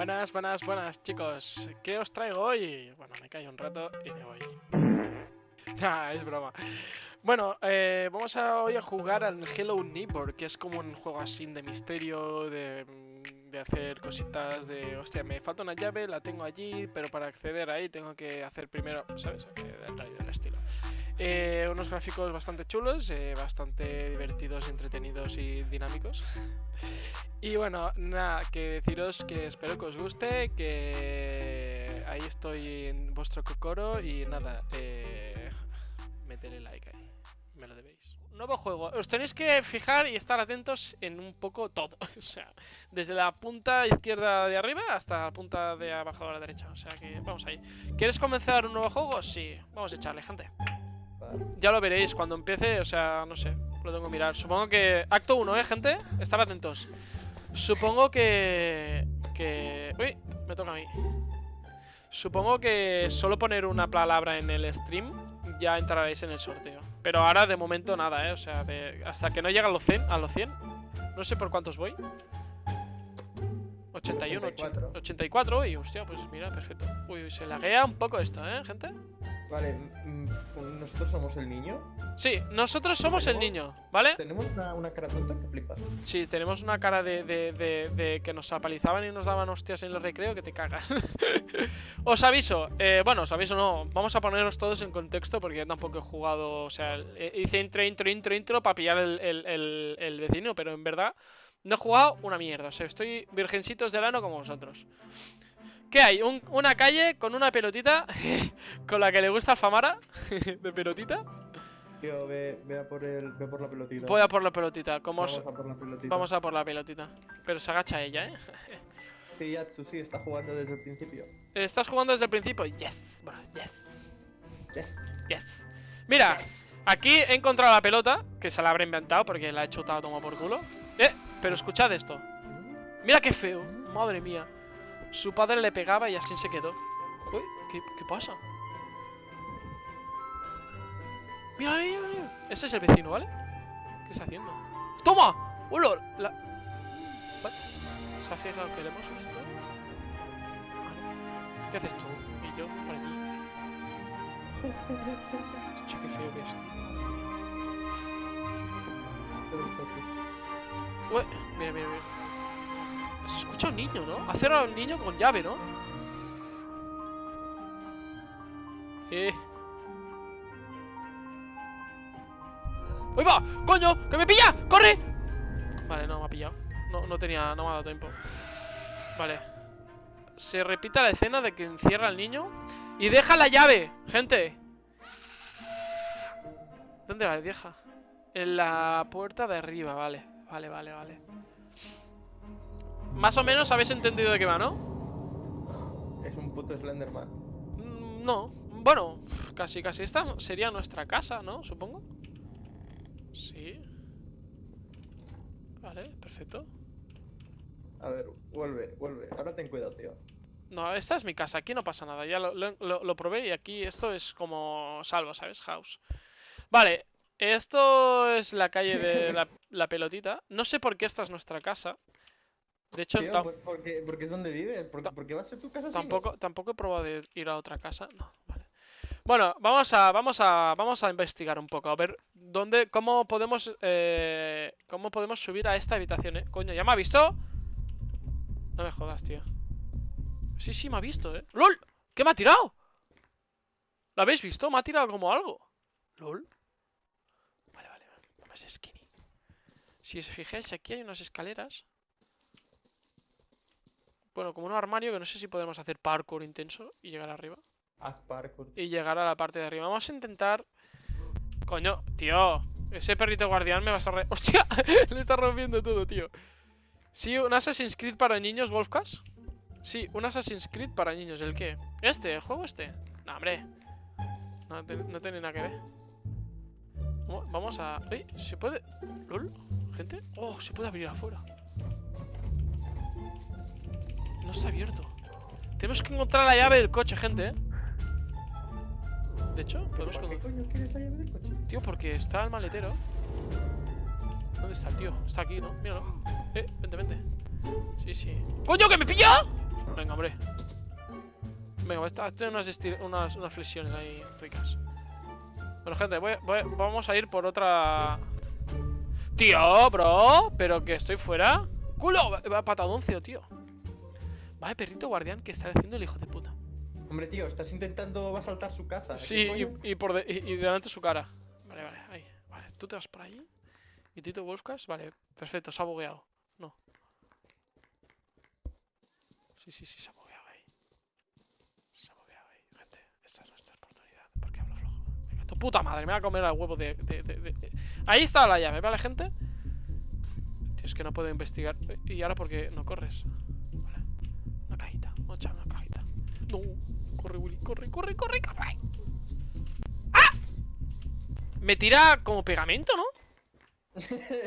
Buenas, buenas, buenas, chicos. ¿Qué os traigo hoy? Bueno, me callo un rato y me voy. Nah, es broma. Bueno, eh, vamos a, hoy a jugar al Hello Neighbor, que es como un juego así de misterio, de, de hacer cositas de... Hostia, me falta una llave, la tengo allí, pero para acceder ahí tengo que hacer primero, ¿sabes? Del rayo del estilo. Eh, unos gráficos bastante chulos, eh, bastante divertidos, entretenidos y dinámicos. y bueno, nada, que deciros que espero que os guste, que ahí estoy en vuestro cocoro y nada, eh, metele like ahí, me lo debéis. Nuevo juego, os tenéis que fijar y estar atentos en un poco todo, o sea, desde la punta izquierda de arriba hasta la punta de abajo a la derecha, o sea que vamos ahí. ¿Quieres comenzar un nuevo juego? Sí, vamos a echarle, gente. Ya lo veréis cuando empiece, o sea, no sé, lo tengo que mirar. Supongo que... Acto 1, ¿eh, gente? Estar atentos. Supongo que... Que... Uy, me toca a mí. Supongo que solo poner una palabra en el stream ya entraréis en el sorteo. Pero ahora de momento nada, ¿eh? O sea, hasta que no llegue a los 100, a los 100. No sé por cuántos voy. 81, 84. 84, y hostia, pues mira, perfecto. Uy, se laguea un poco esto, ¿eh, gente? Vale, mm, nosotros somos el niño. Sí, nosotros somos el niño, ¿vale? Tenemos una, una cara tonta que flipas. Sí, tenemos una cara de, de, de, de, que nos apalizaban y nos daban hostias en el recreo que te cagas. os aviso, eh, bueno, os aviso no, vamos a ponernos todos en contexto porque tampoco he jugado, o sea, hice intro, intro, intro, intro para pillar el, el, el, el vecino, pero en verdad no he jugado una mierda, o sea, estoy virgencitos del ano como vosotros. ¿Qué hay? Un, una calle con una pelotita con la que le gusta Famara de pelotita. Tío, ve, ve, a por el, ve por la pelotita. Voy a por la pelotita. Como Vamos a por la pelotita. Vamos a por la pelotita. Pero se agacha ella, ¿eh? sí, Yatsu, sí, está jugando desde el principio. ¿Estás jugando desde el principio? Yes, bro, yes. Yes. Yes. Mira, yes. aquí he encontrado la pelota, que se la habré inventado porque la he chutado toma por culo. Pero escuchad esto. Mira qué feo, madre mía. Su padre le pegaba y así se quedó. Uy, ¿qué, qué pasa? Mira, mira, mira. Ese es el vecino, ¿vale? ¿Qué está haciendo? ¡Toma! ¡Hola! La... ¿What? ¿Se ha fijado que le hemos visto? ¿Qué haces tú? Y yo por allí. Che, qué feo que esto. Mira, mira, mira. Se escucha un niño, ¿no? Ha cerrado el niño con llave, ¿no? Eh. ¡Uy, va! ¡Coño! ¡Que me pilla! ¡Corre! Vale, no me ha pillado. No, no tenía... No me ha dado tiempo. Vale. Se repite la escena de que encierra al niño y deja la llave, gente. ¿Dónde la deja? En la puerta de arriba, vale. Vale, vale, vale. Más o menos habéis entendido de qué va, ¿no? Es un puto Slenderman. Mm, no. Bueno, casi, casi. Esta sería nuestra casa, ¿no? Supongo. Sí. Vale, perfecto. A ver, vuelve, vuelve. Ahora ten cuidado, tío. No, esta es mi casa. Aquí no pasa nada. Ya lo, lo, lo probé y aquí esto es como salvo, ¿sabes? House. Vale, esto es la calle de la, la, pelotita. No sé por qué esta es nuestra casa. De hecho, Tío, pues porque, porque es donde vives. ¿Por, ¿Por, qué va a ser tu casa? Tampoco, tampoco he probado de ir a otra casa. No, vale. Bueno, vamos a, vamos a, vamos a investigar un poco. A ver dónde, cómo podemos, eh, cómo podemos subir a esta habitación, eh. Coño, ¿ya me ha visto? No me jodas, tío. Sí, sí, me ha visto, eh. ¡Lol! ¿Qué me ha tirado? ¿Lo habéis visto? Me ha tirado como algo. ¿Lol? Skinny. Si os fijáis, aquí hay unas escaleras. Bueno, como un armario que no sé si podemos hacer parkour intenso y llegar arriba. Haz parkour. Y llegar a la parte de arriba. Vamos a intentar... Coño, tío. Ese perrito guardián me va a estar... Re... ¡Hostia! Le está rompiendo todo, tío. Sí, un Assassin's Creed para niños, Wolfcast. Sí, un Assassin's Creed para niños. ¿El qué? ¿Este? ¿El juego este? No, hombre. No, te, no tiene nada que ver. Vamos a... ¡Uy! ¿Se puede...? ¿Lol? ¿Gente? ¡Oh! Se puede abrir afuera. No está abierto. Tenemos que encontrar la llave del coche, gente, ¿eh? De hecho, podemos ¿Por qué coño quieres la llave del coche? Tío, porque está el maletero. ¿Dónde está el tío? Está aquí, ¿no? Míralo. Eh, vente, vente. Sí, sí. ¡Coño, que me pilla! hombre. Venga, esta- tiene unas, esti- unas, unas flexiones ahí ricas. Bueno, gente, voy- voy- vamos a ir por otra... Tío, bro, pero que estoy fuera. ¡Culo! Va- patadoncio, tío. Vaya perrito guardián que está haciendo el hijo de puta. Hombre, tío, estás intentando asaltar su casa. ¿qué Sí, y, y por de- y, y delante su cara. Vale, vale, ahí. Vale, tú te vas por ahí. Y Tito Wolfcast, vale, perfecto, se ha bugueado. No. Sí, sí, sí, se ha bugueado ahí. Se ha bugueado ahí. Gente, esta es nuestra oportunidad. ¿Por qué hablo flojo? Venga, tu puta madre, me va a comer al huevo de, Ahí está la llave, ¿vale, gente? Tío, es que no puedo investigar. ¿Y ahora por qué no corres? Una cajita, vamos a echar una cajita. No, corre, Willy, corre, corre, corre, corre. ¡Ah! Me tira como pegamento, ¿no?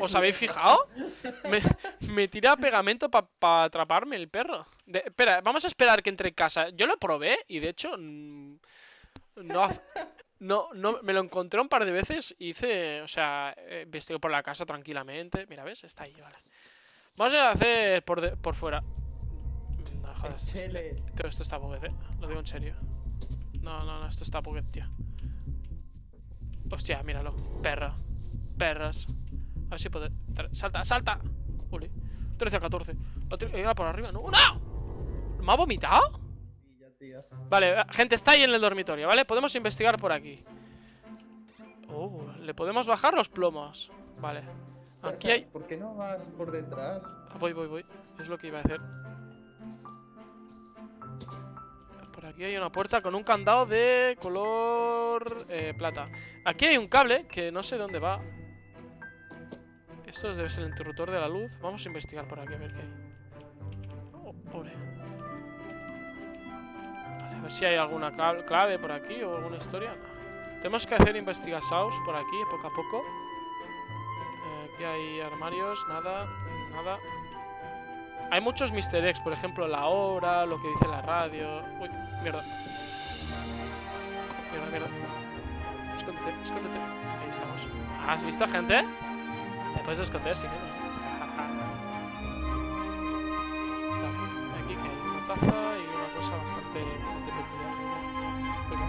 ¿Os habéis fijado? Me, tira pegamento para atraparme el perro. Espera, vamos a esperar que entre en casa. Yo lo probé y de hecho no, no, no me lo encontré un par de veces y hice, o sea, eh, por la casa tranquilamente. Mira, ¿ves? Está ahí, vale. Vamos a hacer por, de- por fuera. No, joder, esto- Chele. todo esto está buguet, eh. Lo digo en serio. No, no, no, esto está buguet, tío. Hostia, míralo. Perra. Perras. A ver si puede. tra- ¡Salta, salta! Ule. 13 a 14. Lo tiro- Era por arriba, ¿no? ¡No! ¿Me ha vomitado? Tío. Vale, gente, está ahí en el dormitorio, ¿vale? Podemos investigar por aquí. Oh, le podemos bajar los plomos. Vale. Aquí hay. ¿Por qué no vas por detrás? Ah, Voy, voy, voy. Es lo que iba a hacer. Por aquí hay una puerta con un candado de color eh, plata. Aquí hay un cable que no sé dónde va. Esto debe ser el interruptor de la luz. Vamos a investigar por aquí a ver qué hay. Oh, pobre. Ver si hay alguna cla- clave por aquí o alguna historia. Tenemos que hacer investigaciones por aquí, poco a poco. Eh, aquí hay armarios, nada, nada. Hay muchos Mr. X, por ejemplo, la hora, lo que dice la radio. Uy, mierda. Mierda, mierda. Escóndete, escóndete. Ahí estamos. ¿Has visto, gente? Te puedes esconder. Vale, aquí que hay una taza y una cosa bastante, bastante peculiar. Venga.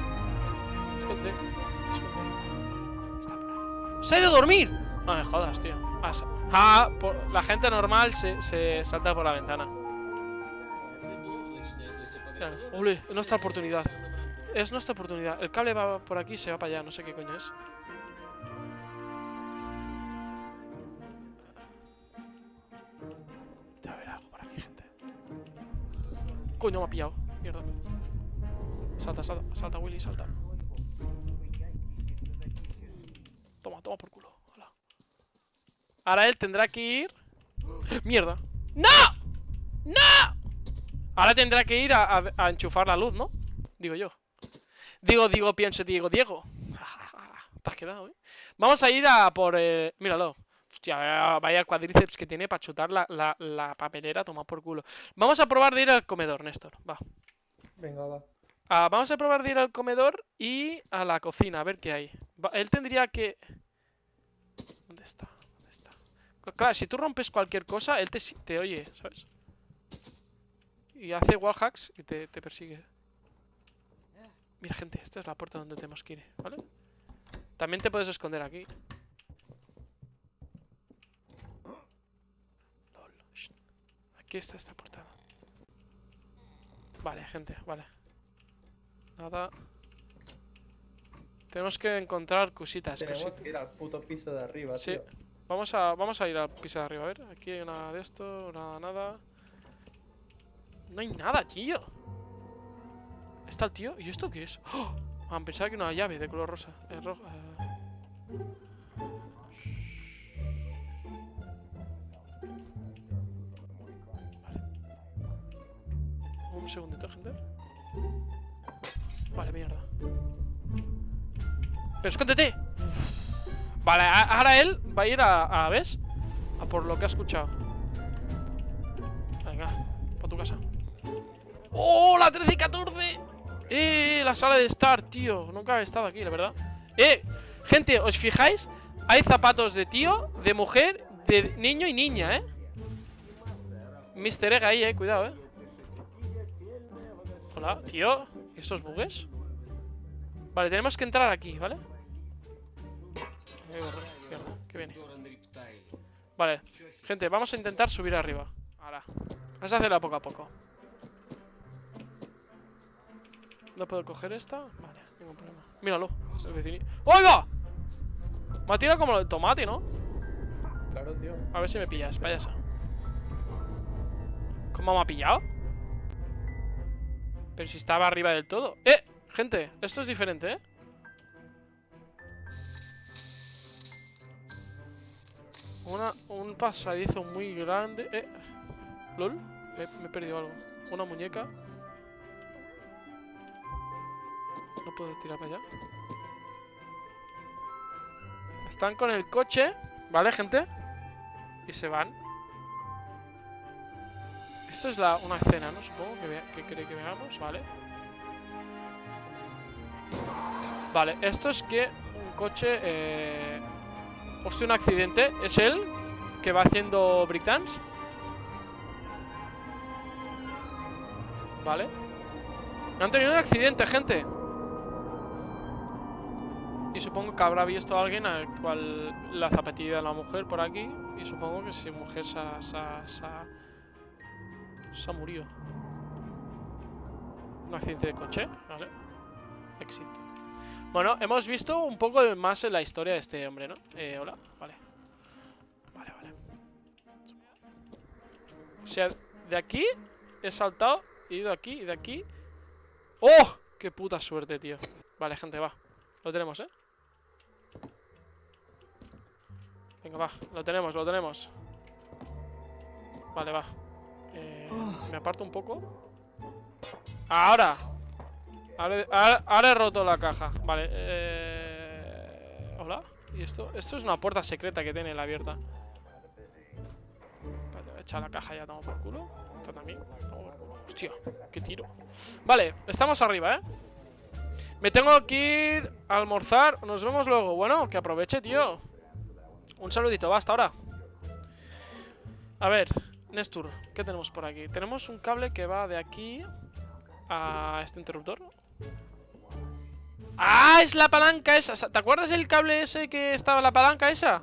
Escóndete, escóndete. Está por. ¡Se ha ido a dormir! No me jodas, tío. Ah, ah, por- la gente normal se, se salta por la ventana. Ole, es nuestra oportunidad. Es nuestra oportunidad. El cable va por aquí y se va para allá. No sé qué coño es. Debe haber algo por aquí, gente. Coño, me ha pillado. Salta, salta, salta, Willy, salta. Toma, toma por culo. Hala. Ahora él tendrá que ir. ¡Mierda! ¡No! ¡No! Ahora tendrá que ir a, enchufar la luz, ¿no? Digo yo. Digo, digo, pienso, digo, Diego. Te has quedado, ¿eh? Vamos a ir a por. Eh... Míralo. Hostia, vaya- vaya cuadríceps que tiene para chutar la, la, la papelera, toma por culo. Vamos a probar de ir al comedor, Néstor. Va. Venga, va. Ah, vamos a probar de ir al comedor y a la cocina, a ver qué hay. Él tendría que... ¿Dónde está? ¿Dónde está? Cl- Claro, si tú rompes cualquier cosa, él te, te oye, ¿sabes? Y hace wallhacks y te, te persigue. Mira, gente, esta es la puerta donde tenemos que ir, ¿vale? También te puedes esconder aquí. Aquí está esta puerta. Vale, gente, vale. Nada. Tenemos que encontrar cositas, Tenemos cositas. que ir al puto piso de arriba, Sí. tío. Vamos a, vamos a ir al piso de arriba, a ver. Aquí hay nada de esto, nada, nada. No hay nada, tío. ¿Está el tío? ¿Y esto qué es? ¡Oh! Ah, pensaba que una llave de color rosa. Eh, ro- eh. Segundito, gente. Vale, mierda. ¡Pero escóndete! Vale, ahora él va a ir a, ¿ves? A por lo que ha escuchado. Venga, para tu casa. ¡Oh, la 13 y 14! ¡Eh, la sala de estar, tío! Nunca había estado aquí, la verdad. ¡Eh! Gente, ¿os fijáis? Hay zapatos de tío, de mujer, de niño y niña, ¿eh? Mr. Egg ahí, eh, cuidado, eh. Hola, tío. ¿Y estos bugues? Vale, tenemos que entrar aquí, ¿vale? ¿Qué viene? Vale, gente, vamos a intentar subir arriba. Ahora. Vamos a hacerlo poco a poco. ¿No puedo coger esta? Vale, ningún problema. Míralo. ¡Oiga! Me ha tirado como el tomate, ¿no? Claro, tío. A ver si me pillas, payaso. ¿Cómo me ha pillado? Pero si estaba arriba del todo. ¡Eh! Gente, esto es diferente, ¿eh? Una, un pasadizo muy grande. ¡Eh! ¿Lol? Me, me he perdido algo. Una muñeca. No puedo tirar para allá. Están con el coche, ¿vale, gente? Y se van. Esto es la, una escena, ¿no? Supongo que, que quiere que veamos, ¿vale? Vale, esto es que un coche... Eh... Hostia, un accidente. ¿Es él que va haciendo breakdance? Vale. Han tenido un accidente, gente. Y supongo que habrá visto a alguien al cual la zapatilla de la mujer por aquí. Y supongo que si mujer se ha, se ha- murido. Un accidente de coche, ¿vale? Exit. Bueno, hemos visto un poco más en la historia de este hombre, ¿no? Eh, hola, vale. Vale, vale. O sea, de aquí he saltado, he ido aquí y de aquí. ¡Oh! ¡Qué puta suerte, tío! Vale, gente, va. Lo tenemos, ¿eh? Venga, va. Lo tenemos, lo tenemos. Vale, va. Eh, me aparto un poco. ¡Ahora! Ahora, he roto la caja. Vale. Eh... ¿Hola? ¿Y esto? Esto es una puerta secreta que tiene la abierta. Vale, voy a echar la caja ya, toma por culo. Esta también. culo. Hostia, qué tiro. Vale, estamos arriba, ¿eh? Me tengo que ir a almorzar. Nos vemos luego. Bueno, que aproveche, tío. Un saludito, va, hasta ahora. A ver, Nestur, ¿qué tenemos por aquí? Tenemos un cable que va de aquí a este interruptor. ¡Ah! Es la palanca esa. ¿Te acuerdas el cable ese que estaba la palanca esa?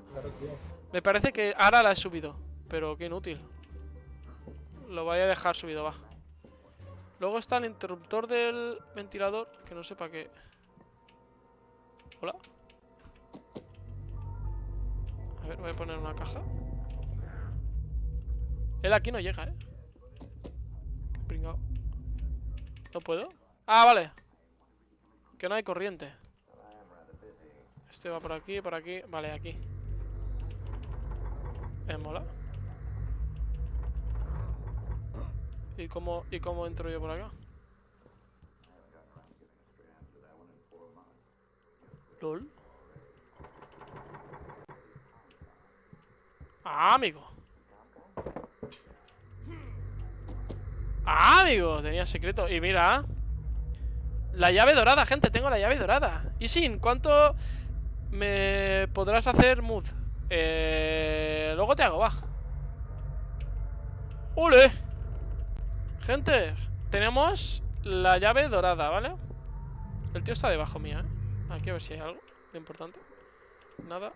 Me parece que ahora la he subido. Pero qué inútil. Lo voy a dejar subido, va. Luego está el interruptor del ventilador, que no sé para qué. Hola. A ver, voy a poner una caja. Él aquí no llega, ¿eh? Pringao. ¿No puedo? Ah, vale. Que no hay corriente. Este va por aquí, por aquí. Vale, aquí. Eh, mola. ¿Y cómo, ¿Y cómo entro yo por acá? LOL. Ah, amigo. Ah, amigo. Tenía secreto. Y mira. La llave dorada, gente. Tengo la llave dorada. Y sin, ¿cuánto me podrás hacer mood? Eh, luego te hago, va. ¡Ule! Gente, tenemos la llave dorada, ¿vale? El tío está debajo mía, ¿eh? Aquí a ver si hay algo de importante. Nada,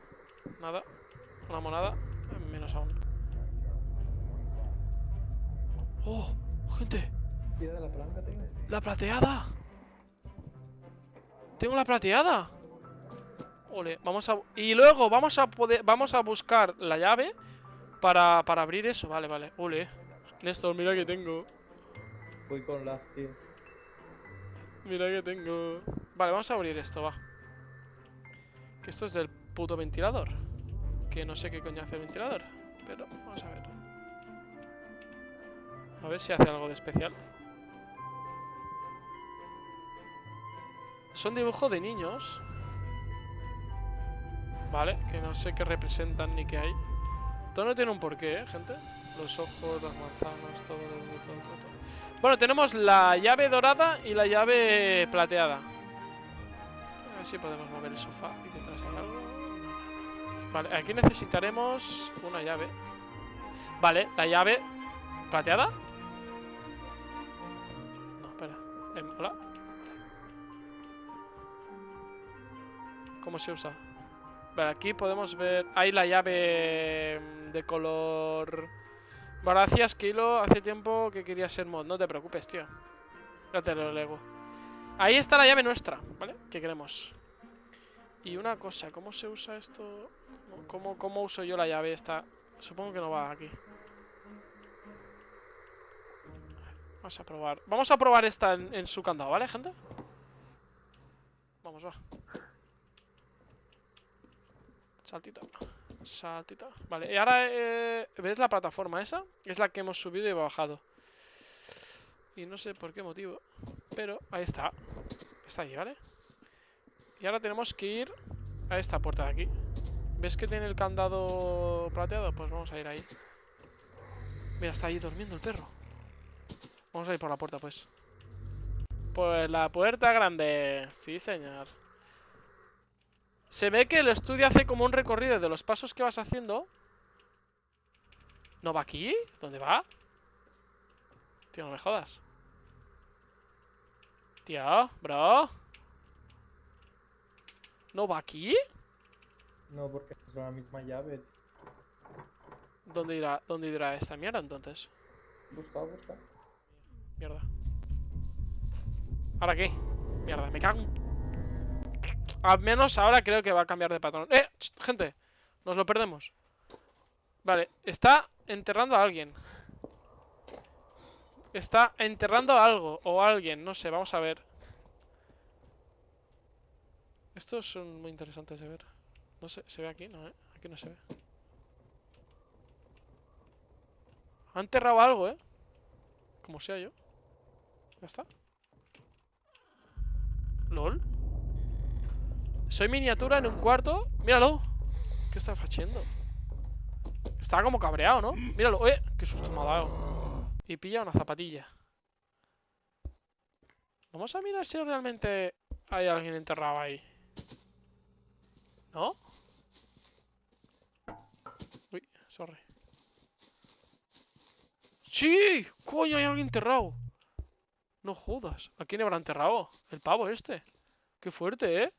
nada. Una monada, menos aún. ¡Oh! ¡Gente! Tira de la palanca, tío. ¡La plateada! ¡Tengo la plateada! Ole, vamos a... Y luego vamos a poder... Vamos a buscar la llave para, para abrir eso. Vale, vale. Ole. Néstor, mira que tengo. Voy con la, tío. Mira que tengo. Vale, vamos a abrir esto, va. Que esto es del puto ventilador. Que no sé qué coño hace el ventilador. Pero vamos a ver. A ver si hace algo de especial. Son dibujos de niños. Vale, que no sé qué representan ni qué hay. Todo no tiene un porqué, ¿eh, gente? Los ojos, las manzanas, todo, todo, todo, todo. Bueno, tenemos la llave dorada y la llave plateada. A ver si podemos mover el sofá y detrás hay algo. Vale, aquí necesitaremos una llave. Vale, la llave plateada. ¿Cómo se usa? Vale, aquí podemos ver... Hay la llave mm, de color... Gracias, Kilo. Hace tiempo que quería ser mod. No te preocupes, tío. Ya te lo lego. Ahí está la llave nuestra, ¿vale? Que queremos. Y una cosa, ¿cómo se usa esto? ¿Cómo, cómo uso yo la llave esta? Supongo que no va aquí. Vamos a probar. Vamos a probar esta en su candado, ¿vale, gente? Vamos, va. Saltito. Saltito. Vale, y ahora, eh, ¿ves la plataforma esa? Es la que hemos subido y bajado. Y no sé por qué motivo. Pero ahí está. Está ahí, ¿vale? Y ahora tenemos que ir a esta puerta de aquí. ¿Ves que tiene el candado plateado? Pues vamos a ir ahí. Mira, está ahí durmiendo el perro. Vamos a ir por la puerta, pues. Pues la puerta grande. Sí, señor. Se ve que el estudio hace como un recorrido de los pasos que vas haciendo. ¿No va aquí? ¿Dónde va? Tío, no me jodas. Tío, bro. ¿No va aquí? No, porque es la misma llave. ¿Dónde irá, dónde irá esta mierda entonces? Busca, busca. Mierda. ¿Ahora qué? Mierda, me cago en... Al menos ahora creo que va a cambiar de patrón. ¡Eh! Gente, nos lo perdemos. Vale, está enterrando a alguien. Está enterrando a algo o alguien, no sé, vamos a ver. Estos son muy interesantes de ver. No sé, ¿se ve aquí? No, ¿eh? Aquí no se ve. Ha enterrado algo, ¿eh? Como sea yo. Ya está. ¿Lol? Soy miniatura en un cuarto. Míralo. ¿Qué está haciendo? Está como cabreado, ¿no? Míralo. ¡Eh! ¡Qué susto me ha dado! Y pilla una zapatilla. Vamos a mirar si realmente hay alguien enterrado ahí. ¿No? Uy, sorry. ¡Sí! ¡Coño, hay alguien enterrado! No jodas. ¿A quién habrá enterrado? El pavo este. Qué fuerte, ¿eh?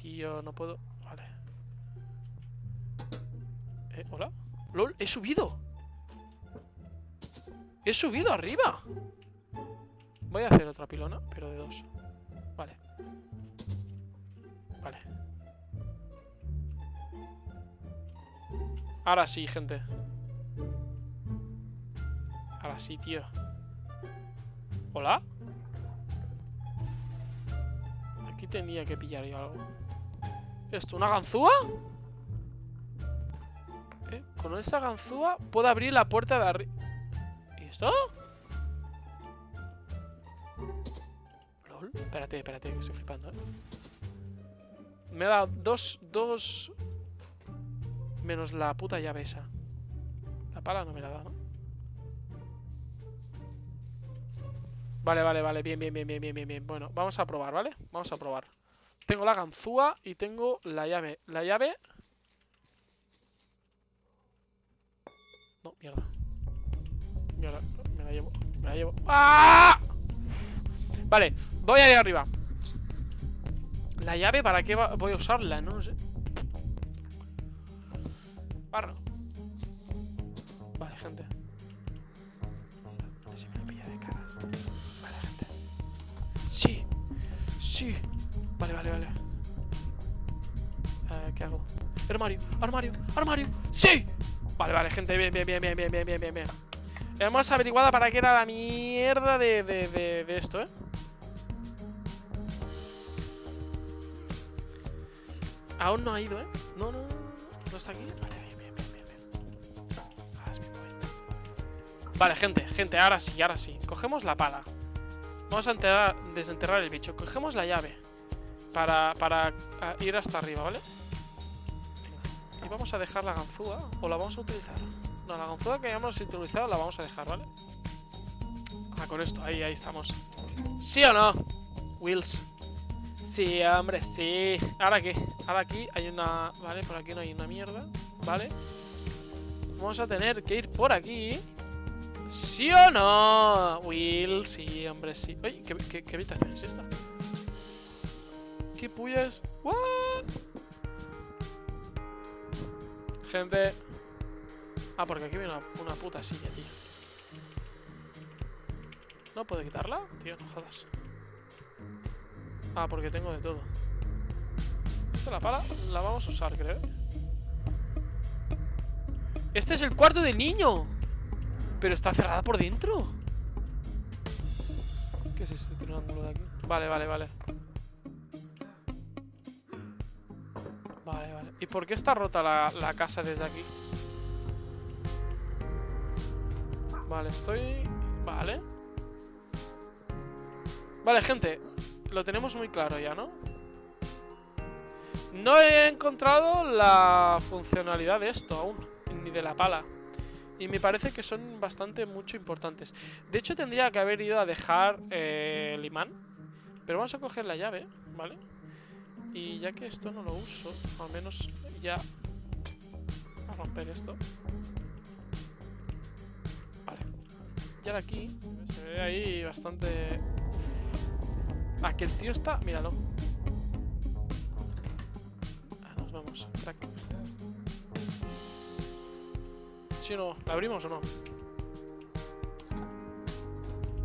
Tío, no puedo... Vale. Eh, ¿hola? ¡Lol! ¡He subido! ¡He subido arriba! Voy a hacer otra pilona, pero de dos. Vale. Vale. Ahora sí, gente. Ahora sí, tío. ¿Hola? Aquí tenía que pillar yo algo. ¿Esto una ganzúa? ¿Eh? Con esa ganzúa puedo abrir la puerta de arriba. ¿Y esto? ¿Lol? Espérate, espérate, que estoy flipando, ¿eh? Me ha dado dos, dos... Menos la puta llave esa. La pala no me la da, ¿no? Vale, vale, vale, bien, bien, bien, bien, bien, bien, bien. Bueno, vamos a probar, ¿vale? Vamos a probar. Tengo la ganzúa y tengo la llave. La llave... No, mierda. Mierda, me la llevo, me la llevo. ¡Ah! Vale, voy ahí arriba. La llave, ¿para qué va- voy a usarla? No lo sé. Barro. Vale, gente. Si me lo pilla de caras. Vale, gente. Sí. Sí. Vale, vale. Eh, ¿Qué hago? Armario, armario, armario. ¡Sí! Vale, vale, gente. Bien, bien, bien, bien, bien, bien, bien, bien, bien. Hemos averiguado para qué era la mierda de, de, de, esto, ¿eh? Aún no ha ido, ¿eh? No, no, no, está aquí. Vale, bien, bien. Vale, gente, gente, ahora sí, ahora sí. Cogemos la pala. Vamos a enterrar- desenterrar el bicho. Cogemos la llave. Para, para ah, ir hasta arriba, ¿vale? Y vamos a dejar la ganzúa. ¿O la vamos a utilizar? No, la ganzúa que hayamos utilizado la vamos a dejar, ¿vale? Ah, con esto. Ahí, ahí estamos. ¿Sí o no? Wills. Sí, hombre, sí. ¿Ahora qué? Ahora aquí hay una... Vale, por aquí no hay una mierda. Vale. Vamos a tener que ir por aquí. ¿Sí o no? Will, sí, hombre, sí. Oye, ¿qué, qué, qué habitación es esta? ¿Qué pullas? ¿What? Gente. Ah, porque aquí viene una, una puta silla, tío. ¿No puedo quitarla? Tío, no jodas. Ah, porque tengo de todo. Esta la pala la vamos a usar, creo. Este es el cuarto del niño. Pero está cerrada por dentro. ¿Qué es este triángulo de aquí? Vale, vale, vale. ¿Y por qué está rota la, la casa desde aquí? Vale, estoy... Vale. Vale, gente. Lo tenemos muy claro ya, ¿no? No he encontrado la funcionalidad de esto aún. Ni de la pala. Y me parece que son bastante mucho importantes. De hecho, tendría que haber ido a dejar eh, el imán. Pero vamos a coger la llave, ¿vale? Y ya que esto no lo uso, al menos ya... A romper esto. Vale. Y ahora aquí se ve ahí bastante... Ah, que el tío está... Míralo. Ah, nos vamos. Crack. ¿Sí o no? ¿La abrimos o no?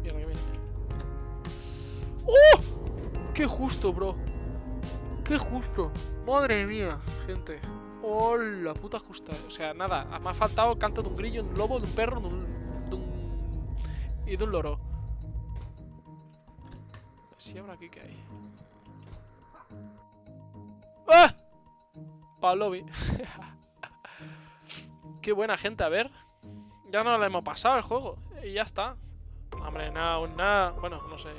Mierda, que. ¡Oh! ¡Qué justo, bro! ¡Qué justo! ¡Madre mía, gente! ¡Oh, la puta justa! O sea, nada, me ha faltado el canto de un grillo, de un lobo, de un perro, de un... Y de un loro. Si ahora aquí, ¿qué hay? ¡Ah! Para lobby. Qué buena gente, a ver. Ya no lo hemos pasado el juego. Y ya está. Hombre, nada, aún nada. Bueno, no sé,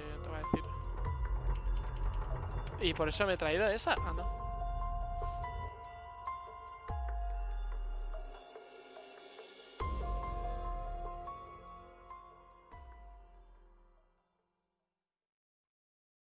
Y por eso me he traído esa. Ah, no.